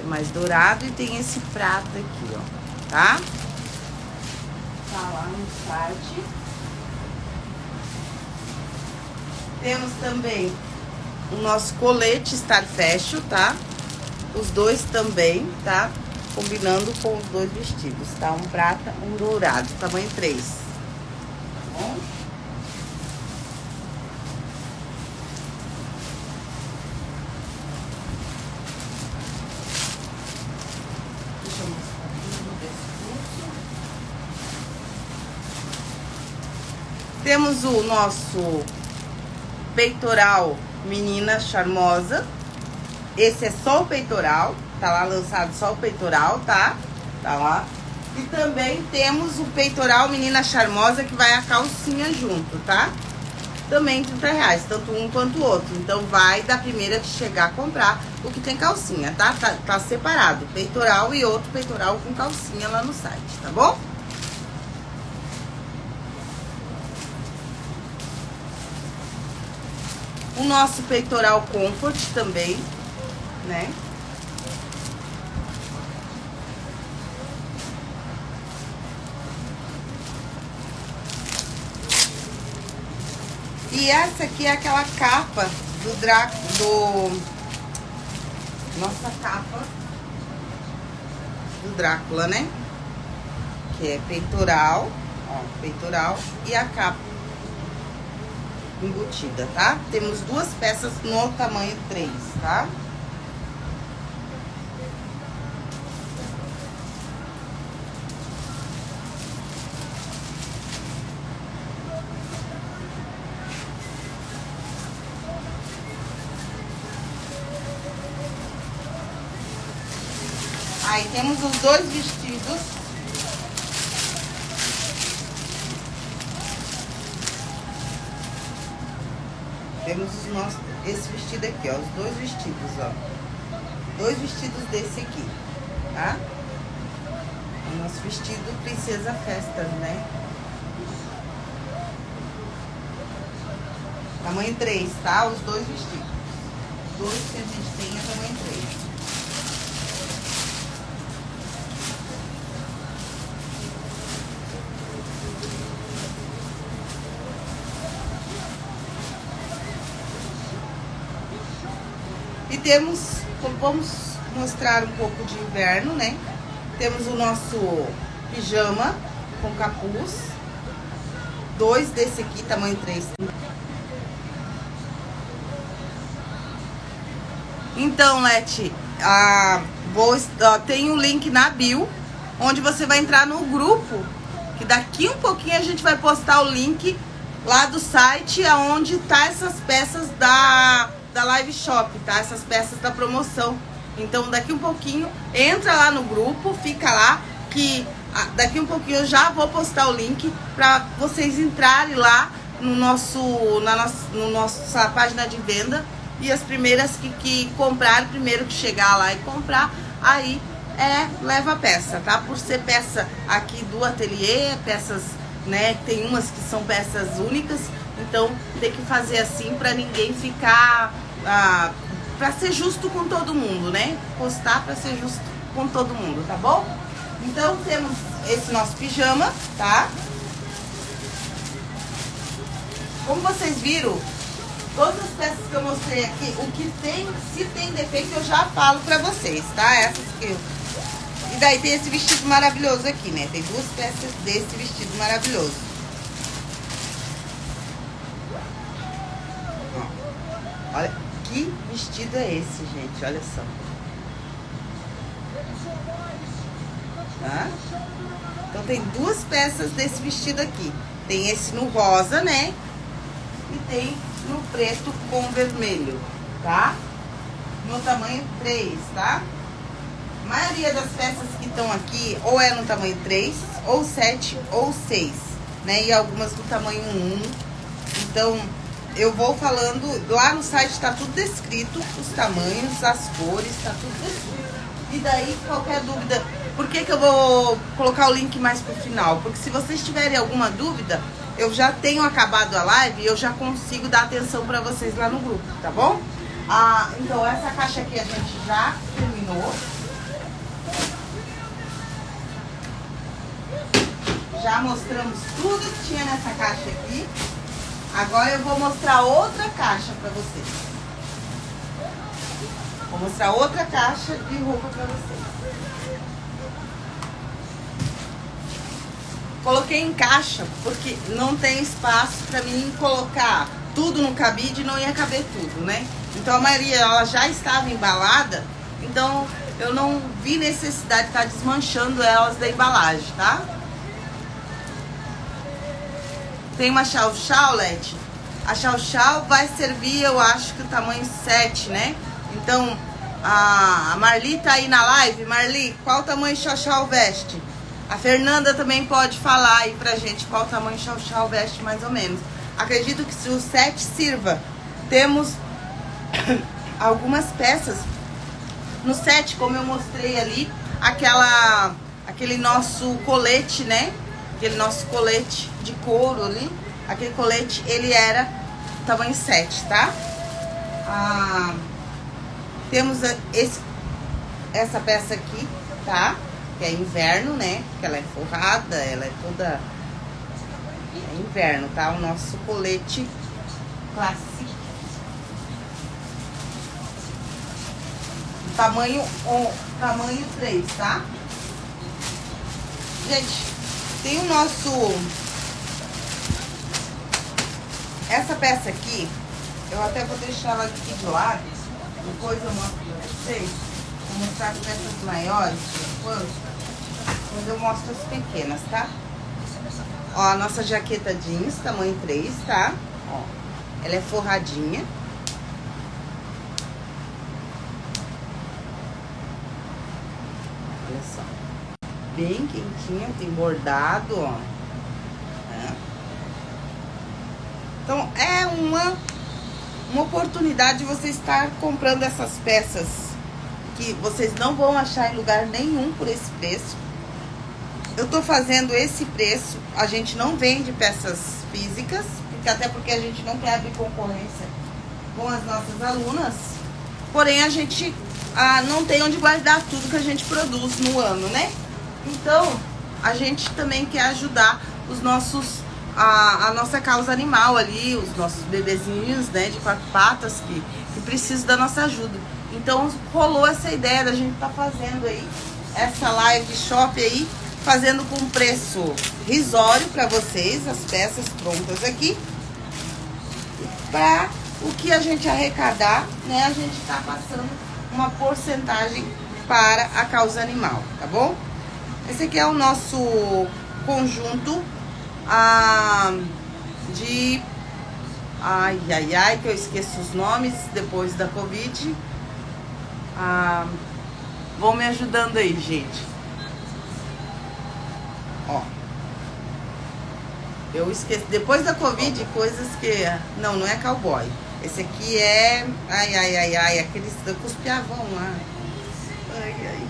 Speaker 1: É mais dourado e tem esse prato aqui, ó, tá? Tá lá no site. Temos também o nosso colete Star Fashion, tá? Os dois também, tá? Combinando com os dois vestidos, tá? Um prata, um dourado, tamanho 3. Tá bom? Deixa eu mostrar desse Temos o nosso peitoral menina charmosa. Esse é só o peitoral, tá lá lançado só o peitoral, tá? Tá lá. E também temos o peitoral menina charmosa que vai a calcinha junto, tá? Também 30 reais, tanto um quanto o outro. Então vai da primeira que chegar a comprar o que tem calcinha, tá? Tá, tá separado, peitoral e outro peitoral com calcinha lá no site, tá bom? O nosso peitoral comfort também, né? E essa aqui é aquela capa do Draco, do... Nossa capa do Drácula, né? Que é peitoral, ó, peitoral e a capa embutida, tá? Temos duas peças no tamanho 3, tá? Aí temos os dois vestidos Temos os nossos, esse vestido aqui, ó, os dois vestidos, ó. Dois vestidos desse aqui, tá? O nosso vestido Princesa Festas, né? Tamanho 3, tá? Os dois vestidos. Dois que a gente tem é tamanho 3. Temos, vamos mostrar um pouco de inverno, né? Temos o nosso pijama com capuz. Dois desse aqui, tamanho 3. Então, Leti, ah, vou, ó, tem um link na bio, onde você vai entrar no grupo, que daqui um pouquinho a gente vai postar o link lá do site, aonde tá essas peças da da Live Shop, tá? Essas peças da promoção. Então, daqui um pouquinho, entra lá no grupo, fica lá, que ah, daqui um pouquinho eu já vou postar o link para vocês entrarem lá no nosso, na nossa, no nossa página de venda. E as primeiras que, que comprar, primeiro que chegar lá e comprar, aí é leva a peça, tá? Por ser peça aqui do ateliê, peças, né? Tem umas que são peças únicas, então tem que fazer assim para ninguém ficar ah, para ser justo com todo mundo, né? Postar para ser justo com todo mundo, tá bom? Então temos esse nosso pijama, tá? Como vocês viram, todas as peças que eu mostrei aqui, o que tem, se tem defeito, eu já falo pra vocês, tá? Essas que eu daí tem esse vestido maravilhoso aqui, né? Tem duas peças desse vestido maravilhoso. Olha, que vestido é esse, gente? Olha só. Tá? Então tem duas peças desse vestido aqui. Tem esse no rosa, né? E tem no preto com vermelho, tá? No tamanho 3, tá? A maioria das peças que estão aqui ou é no tamanho 3, ou 7, ou 6, né? E algumas no tamanho 1. Então, eu vou falando, lá no site está tudo descrito, os tamanhos, as cores, está tudo descrito. E daí, qualquer dúvida, por que, que eu vou colocar o link mais pro final? Porque se vocês tiverem alguma dúvida, eu já tenho acabado a live e eu já consigo dar atenção para vocês lá no grupo, tá bom? Ah, então, essa caixa aqui a gente já terminou. Já mostramos tudo que tinha nessa caixa aqui. Agora eu vou mostrar outra caixa para vocês. Vou mostrar outra caixa de roupa para vocês. Coloquei em caixa porque não tem espaço para mim colocar tudo no cabide e não ia caber tudo, né? Então a maioria ela já estava embalada, então eu não vi necessidade de estar desmanchando elas da embalagem, tá? Tem uma chau chau, Leti. A chau chau vai servir, eu acho que o tamanho 7, né? Então, a Marli tá aí na live. Marli, qual tamanho chau chau veste? A Fernanda também pode falar aí pra gente qual tamanho chau chau veste mais ou menos. Acredito que se o 7 sirva, temos [coughs] algumas peças no set, como eu mostrei ali, aquela aquele nosso colete, né? Aquele nosso colete de couro ali, aquele colete, ele era tamanho 7, tá? Ah, temos esse, essa peça aqui, tá? Que é inverno, né? Que ela é forrada, ela é toda... É inverno, tá? O nosso colete clássico. Tamanho, tamanho 3, tá? Gente, tem o nosso... Essa peça aqui, eu até vou deixar ela aqui de lado. Depois eu mostro pra vocês. Vou mostrar as peças maiores, quando, eu mostro as pequenas, tá? Ó, a nossa jaqueta jeans, tamanho 3, tá? Ó, ela é forradinha. Olha só. Bem quentinha, tem bordado, ó. É. Então, é uma, uma oportunidade de você estar comprando essas peças que vocês não vão achar em lugar nenhum por esse preço. Eu tô fazendo esse preço, a gente não vende peças físicas, porque até porque a gente não quer abrir concorrência com as nossas alunas. Porém, a gente ah, não tem onde guardar tudo que a gente produz no ano, né? Então, a gente também quer ajudar os nossos, a, a nossa causa animal ali, os nossos bebezinhos, né, de quatro patas que, que precisam da nossa ajuda. Então, rolou essa ideia da gente tá fazendo aí essa live shop aí, fazendo com preço risório para vocês, as peças prontas aqui. Para o que a gente arrecadar, né, a gente está passando uma porcentagem para a causa animal, tá bom? Esse aqui é o nosso conjunto ah, de... Ai, ai, ai, que eu esqueço os nomes depois da Covid. Ah, vão me ajudando aí, gente. Ó. Eu esqueci. Depois da Covid, coisas que... Não, não é cowboy. Esse aqui é. Ai, ai, ai, ai, aqueles cuspiavão lá. Ai, ai.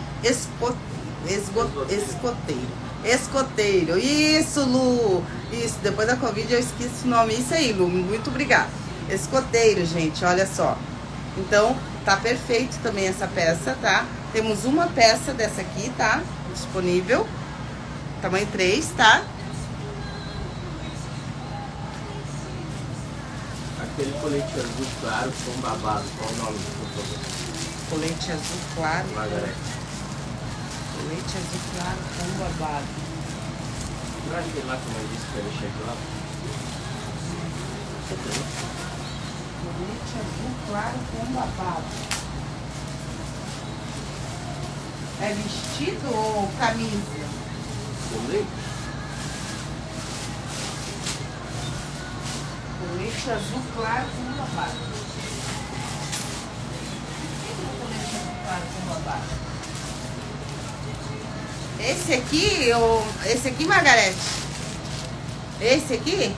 Speaker 1: Escoteiro. Escoteiro. Isso, Lu. Isso, depois da Covid eu esqueci o nome. Isso aí, Lu. Muito obrigada. Escoteiro, gente, olha só. Então, tá perfeito também essa peça, tá? Temos uma peça dessa aqui, tá? Disponível. Tamanho 3, tá?
Speaker 2: Aquele colete azul claro com babado, qual o nome, favor?
Speaker 1: Colete azul claro.
Speaker 2: Margarete.
Speaker 1: Leite azul claro com babado.
Speaker 2: Não acho que lá como eu disse que ele chegou lá.
Speaker 1: Leite azul claro com babado. É vestido ou camisa?
Speaker 2: Com leite?
Speaker 1: Leite azul claro com babado. Por que não leite azul claro com babado? Esse aqui, ou esse aqui, Margarete? Esse aqui?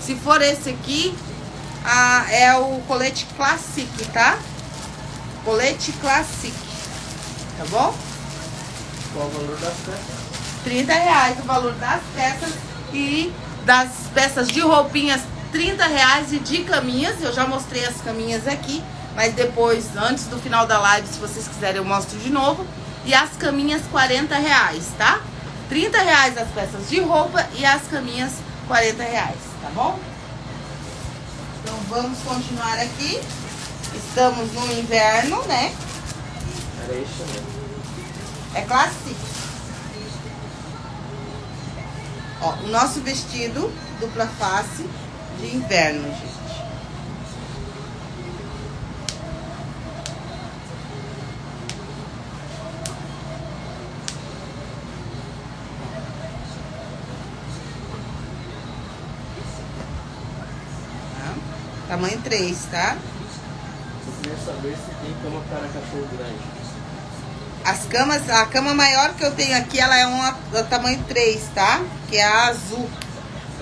Speaker 1: Se for esse aqui, ah, é o colete Classic, tá? Colete Classic, tá bom?
Speaker 2: Qual o valor das peças?
Speaker 1: 30 reais o valor das peças e das peças de roupinhas 30 reais e de caminhas. Eu já mostrei as caminhas aqui, mas depois, antes do final da live, se vocês quiserem, eu mostro de novo. E as caminhas 40 reais, tá? 30 reais as peças de roupa e as caminhas 40 reais, tá bom? Então vamos continuar aqui. Estamos no inverno, né?
Speaker 2: Era isso mesmo.
Speaker 1: É clássico. Ó, o nosso vestido dupla face de inverno, gente. Tá? Tamanho 3, tá?
Speaker 2: Eu queria saber se tem cama para cachorro grande.
Speaker 1: As camas, a cama maior que eu tenho aqui, ela é uma do tamanho 3, tá? Que é a azul.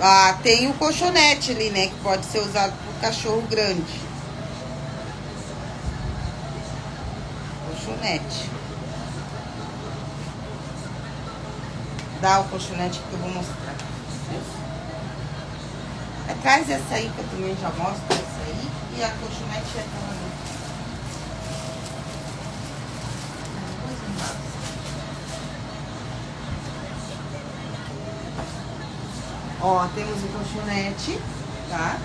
Speaker 1: Ah, tem o colchonete ali, né? Que pode ser usado por cachorro grande. Colchonete. Dá o colchonete que eu vou mostrar. Traz essa aí que eu também já mostro, aí. E a colchonete é ali. Ó, temos o colchonete, tá?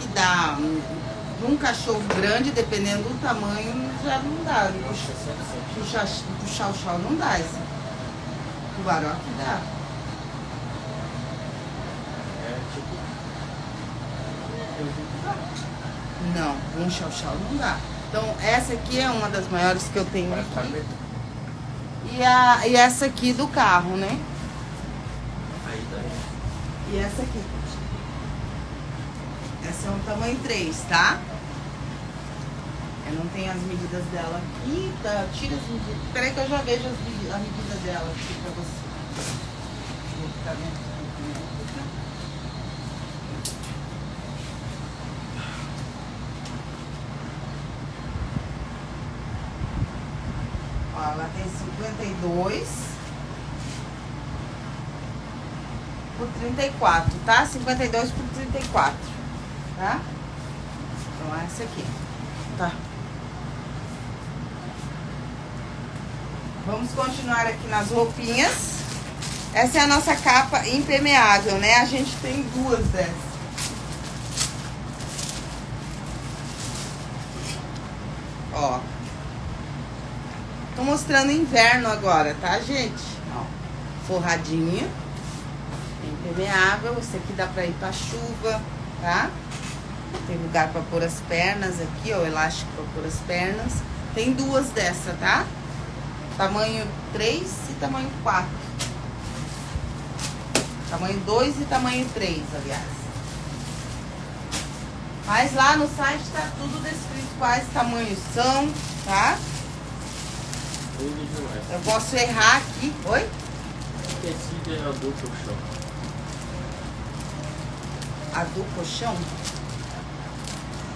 Speaker 1: Que dá um, um cachorro grande, dependendo do tamanho, já não dá. Puxar, puxar o chão não dá esse. Tubarão que dá.
Speaker 2: É tipo. Dá.
Speaker 1: Não, um chau chau não dá. Então, essa aqui é uma das maiores que eu tenho aqui. E, a, e essa aqui do carro, né?
Speaker 2: Aí daí.
Speaker 1: E essa aqui. Essa é um tamanho 3, tá? Eu não tenho as medidas dela aqui, tá? Tira as medidas. Peraí que eu já vejo as a medida dela aqui pra você. Tá vendo? Ó, ela tem 52 por 34, tá? 52 por 34, tá? Então, essa aqui, tá? Vamos continuar aqui nas roupinhas. Essa é a nossa capa impermeável, né? A gente tem duas dessas. Ó. Tô mostrando inverno agora, tá, gente? Ó. Forradinha. Impermeável. Esse aqui dá pra ir pra chuva, tá? Tem lugar pra pôr as pernas aqui, ó. Elástico pra pôr as pernas. Tem duas dessa, tá? Tamanho 3 e tamanho 4. Tamanho 2 e tamanho 3, aliás. Mas lá no site tá tudo descrito quais tamanhos são, tá?
Speaker 2: Demais.
Speaker 1: Eu posso errar aqui. Oi?
Speaker 2: Tecido é adulto chão.
Speaker 1: A do colchão?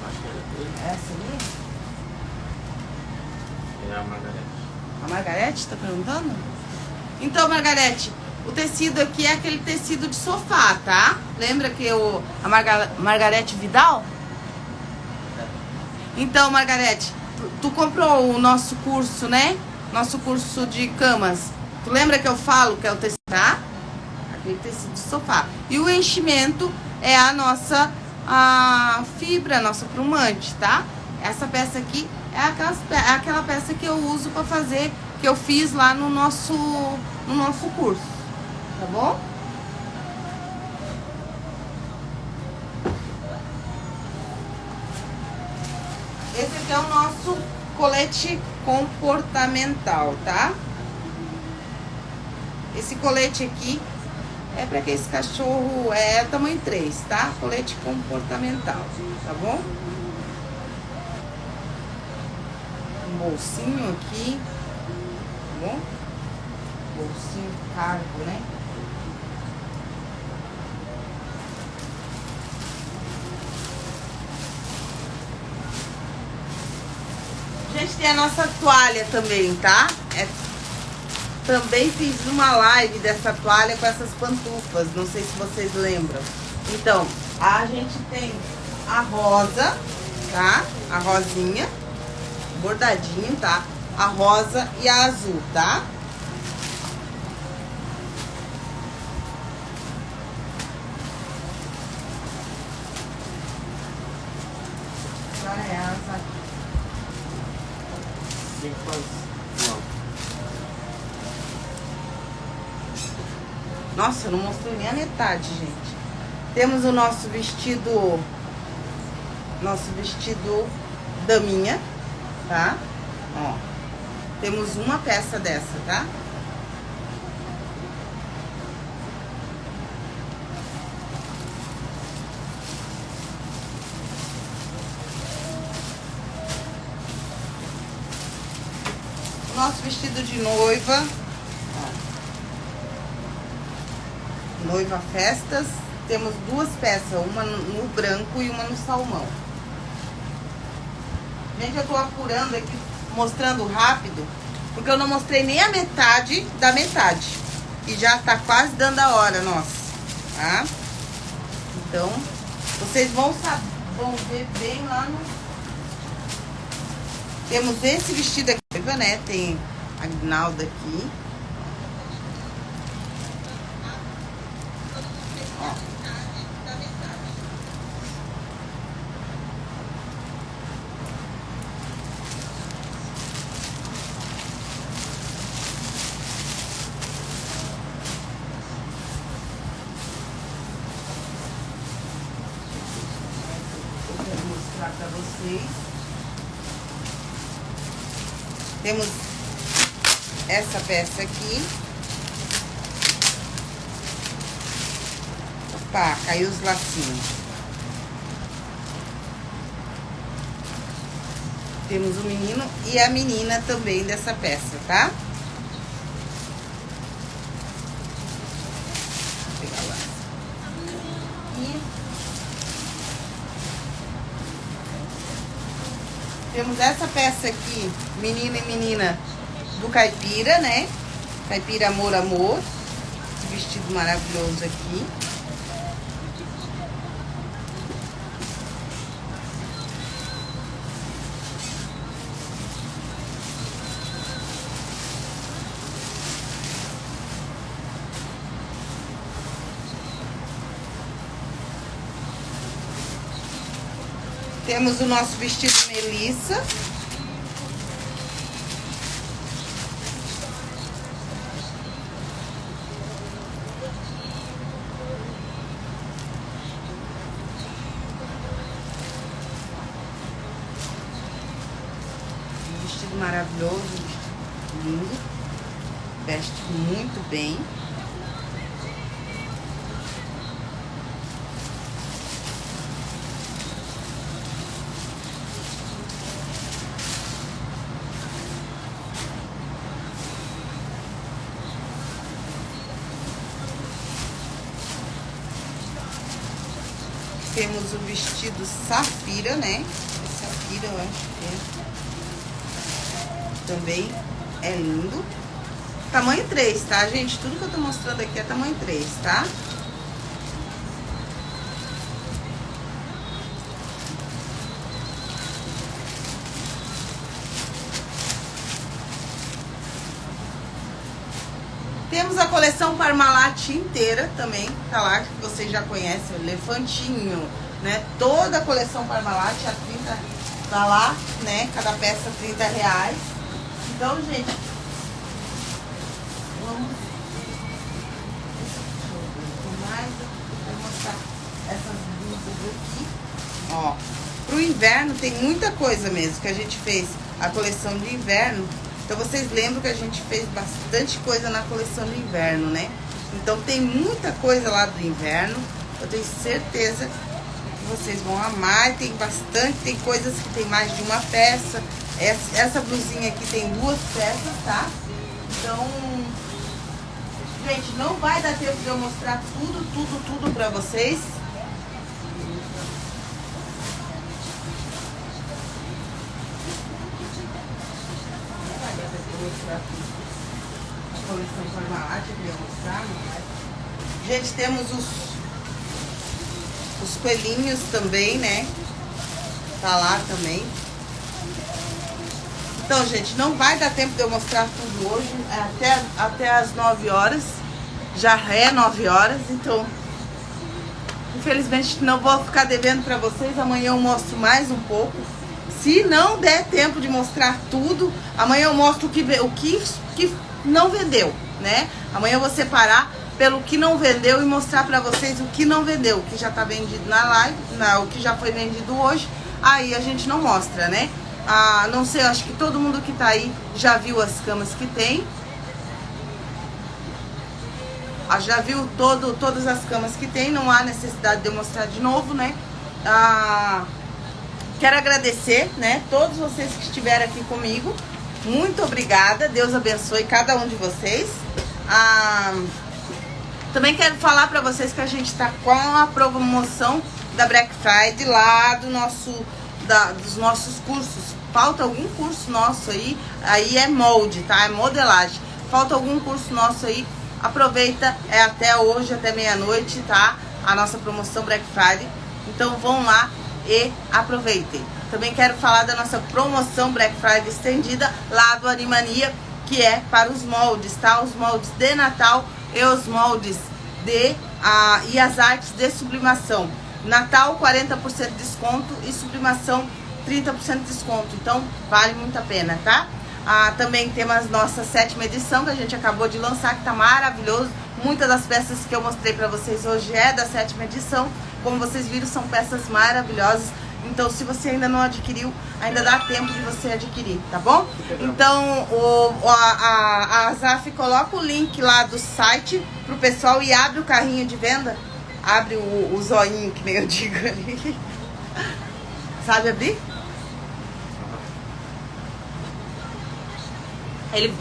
Speaker 2: Acho que era dele.
Speaker 1: Essa ali?
Speaker 2: É a Margarete.
Speaker 1: A Margarete tá perguntando? Então, Margarete, o tecido aqui é aquele tecido de sofá, tá? Lembra que o, a Marga, Margarete Vidal? Então, Margarete, tu, tu comprou o nosso curso, né? Nosso curso de camas. Tu lembra que eu falo que é o tecido, tá? Aquele tecido de sofá. E o enchimento é a nossa a fibra, nossa plumante, tá? Essa peça aqui é aquelas, é aquela peça que eu uso para fazer, que eu fiz lá no nosso, no nosso curso, tá bom? Esse aqui é o nosso colete comportamental, tá? Esse colete aqui é para que esse cachorro é tamanho 3, tá? Colete comportamental, tá bom? Um bolsinho aqui, tá bom? Bolsinho cargo, né? Tem a nossa toalha também, tá? É também fiz uma live dessa toalha com essas pantufas, não sei se vocês lembram. Então, a gente tem a rosa, tá? A rosinha, bordadinho, tá? A rosa e a azul, tá? essa.
Speaker 2: Tem que fazer.
Speaker 1: Nossa, eu não mostrei nem a metade, gente. Temos o nosso vestido, nosso vestido daminha, tá? Ó, temos uma peça dessa, tá? Nosso vestido de noiva, Noiva Festas. Temos duas peças, uma no branco e uma no salmão. Gente, eu tô apurando aqui, mostrando rápido, porque eu não mostrei nem a metade da metade. E já tá quase dando a hora, nossa, tá? Então, vocês vão, saber, vão ver bem lá no... Temos esse vestido aqui, né? Tem a guinalda aqui. vocês. Temos essa peça aqui. Opa, caiu os lacinhos. Temos o menino e a menina também dessa peça, tá? Temos essa peça aqui, menina e menina do caipira, né? Caipira Amor Amor. Vestido maravilhoso aqui. Temos o nosso vestido Melissa. vestido maravilhoso, vestido lindo. Veste muito bem. Temos o vestido safira, né? Safira, eu acho que é. Também é lindo. Tamanho 3, tá, gente? Tudo que eu tô mostrando aqui é tamanho 3, tá? Temos a coleção Parmalat inteira também, tá lá, que vocês já conhecem, Elefantinho, né? Toda a coleção Parmalat a 30, Tá lá, né? Cada peça 30 reais. Então, gente, vamos mais, vou mostrar essas blusas aqui. Ó, pro inverno tem muita coisa mesmo que a gente fez a coleção de inverno. Então vocês lembram que a gente fez bastante coisa na coleção de inverno, né? Então tem muita coisa lá do inverno. Eu tenho certeza vocês vão amar. Tem bastante, tem coisas que tem mais de uma peça. Essa, essa blusinha aqui tem duas peças, tá? Então, gente, não vai dar tempo de eu mostrar tudo, tudo, tudo pra vocês. Gente, temos os os coelhinhos também, né? Tá lá também. Então, gente, não vai dar tempo de eu mostrar tudo hoje. É até, até as 9 horas. Já é 9 horas, então... Infelizmente, não vou ficar devendo pra vocês. Amanhã eu mostro mais um pouco. Se não der tempo de mostrar tudo, amanhã eu mostro o que, o que, que não vendeu, né? Amanhã eu vou separar pelo que não vendeu e mostrar para vocês o que não vendeu, o que já tá vendido na live, na, o que já foi vendido hoje, aí a gente não mostra, né? Ah, não sei, acho que todo mundo que tá aí já viu as camas que tem. Ah, já viu todo, todas as camas que tem, não há necessidade de eu mostrar de novo, né? Ah, quero agradecer, né, todos vocês que estiveram aqui comigo. Muito obrigada, Deus abençoe cada um de vocês. Ah, também quero falar para vocês que a gente está com a promoção da Black Friday lá do nosso, da, dos nossos cursos. Falta algum curso nosso aí, aí é molde, tá? É modelagem. Falta algum curso nosso aí, aproveita, é até hoje, até meia-noite, tá? A nossa promoção Black Friday. Então vão lá e aproveitem. Também quero falar da nossa promoção Black Friday estendida lá do Animania, que é para os moldes, tá? Os moldes de Natal e os moldes de ah, e as artes de sublimação. Natal 40% de desconto e sublimação 30% de desconto. Então vale muito a pena, tá? Ah, também temos a nossa sétima edição que a gente acabou de lançar, que tá maravilhoso. Muitas das peças que eu mostrei para vocês hoje é da sétima edição. Como vocês viram, são peças maravilhosas. Então, se você ainda não adquiriu, ainda dá tempo de você adquirir, tá bom? Então, o, a, a, a Azaf coloca o link lá do site pro pessoal e abre o carrinho de venda. Abre o, o zoinho, que nem eu digo [laughs] ali. Sabe abrir? Ele,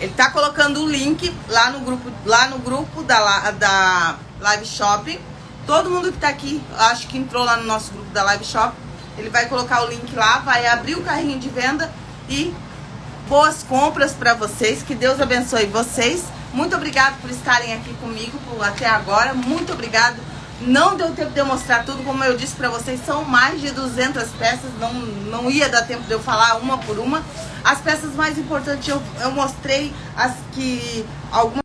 Speaker 1: ele tá colocando o link lá no grupo, lá no grupo da, da Live Shopping. Todo mundo que tá aqui, acho que entrou lá no nosso grupo da Live Shopping ele vai colocar o link lá, vai abrir o carrinho de venda e boas compras para vocês. Que Deus abençoe vocês. Muito obrigado por estarem aqui comigo até agora. Muito obrigado. Não deu tempo de eu mostrar tudo, como eu disse para vocês, são mais de 200 peças, não, não ia dar tempo de eu falar uma por uma. As peças mais importantes eu, eu mostrei as que algumas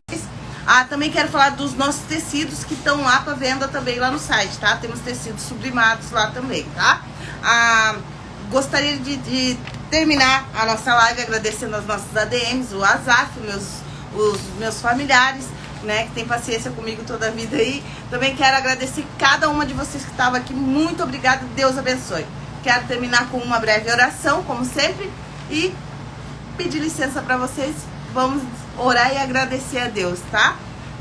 Speaker 1: ah, também quero falar dos nossos tecidos que estão lá para venda também lá no site, tá? Temos tecidos sublimados lá também, tá? Ah, gostaria de, de, terminar a nossa live agradecendo aos nossos ADMs, o Azaf, meus, os meus familiares, né, que tem paciência comigo toda a vida aí. Também quero agradecer cada uma de vocês que estava aqui. Muito obrigada, Deus abençoe. Quero terminar com uma breve oração, como sempre, e pedir licença para vocês. Vamos orar e agradecer a Deus, tá?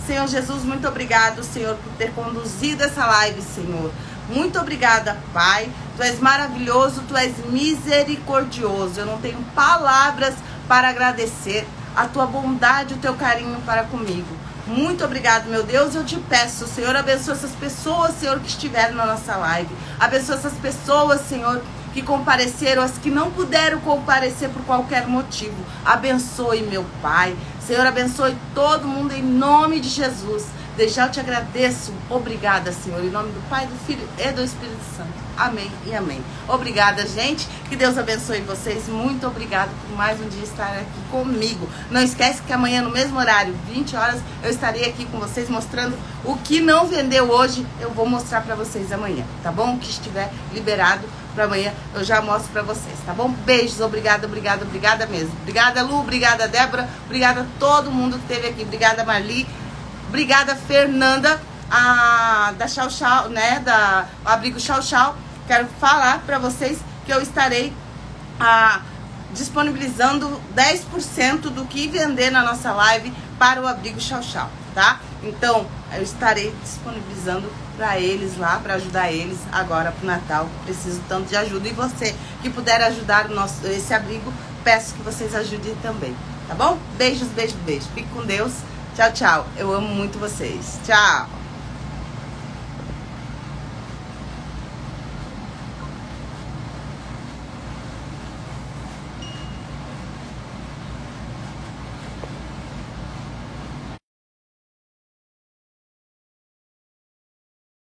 Speaker 1: Senhor Jesus, muito obrigado, Senhor, por ter conduzido essa live, Senhor. Muito obrigada, Pai. Tu és maravilhoso, tu és misericordioso. Eu não tenho palavras para agradecer a tua bondade, o teu carinho para comigo. Muito obrigado, meu Deus. Eu te peço, Senhor, abençoa essas pessoas, Senhor, que estiveram na nossa live. Abençoa essas pessoas, Senhor, que compareceram, as que não puderam comparecer por qualquer motivo. Abençoe, meu Pai. Senhor, abençoe todo mundo em nome de Jesus. Desde eu te agradeço. Obrigada, Senhor, em nome do Pai, do Filho e do Espírito Santo. Amém e amém. Obrigada, gente. Que Deus abençoe vocês. Muito obrigada por mais um dia estar aqui comigo. Não esquece que amanhã, no mesmo horário, 20 horas, eu estarei aqui com vocês mostrando o que não vendeu hoje. Eu vou mostrar para vocês amanhã, tá bom? O que estiver liberado para amanhã eu já mostro para vocês, tá bom? Beijos, obrigada, obrigada, obrigada mesmo. Obrigada, Lu, obrigada, Débora, obrigada a todo mundo que esteve aqui. Obrigada, Marli, obrigada, Fernanda, a, da Chau Chau, né, da Abrigo Chau Chau. Quero falar para vocês que eu estarei a, disponibilizando 10% do que vender na nossa live para o Abrigo Chau Chau, tá? Então, eu estarei disponibilizando para eles lá, para ajudar eles agora pro Natal. Preciso tanto de ajuda. E você que puder ajudar o nosso, esse abrigo, peço que vocês ajudem também, tá bom? Beijos, beijos, beijos. Fique com Deus. Tchau, tchau. Eu amo muito vocês. Tchau.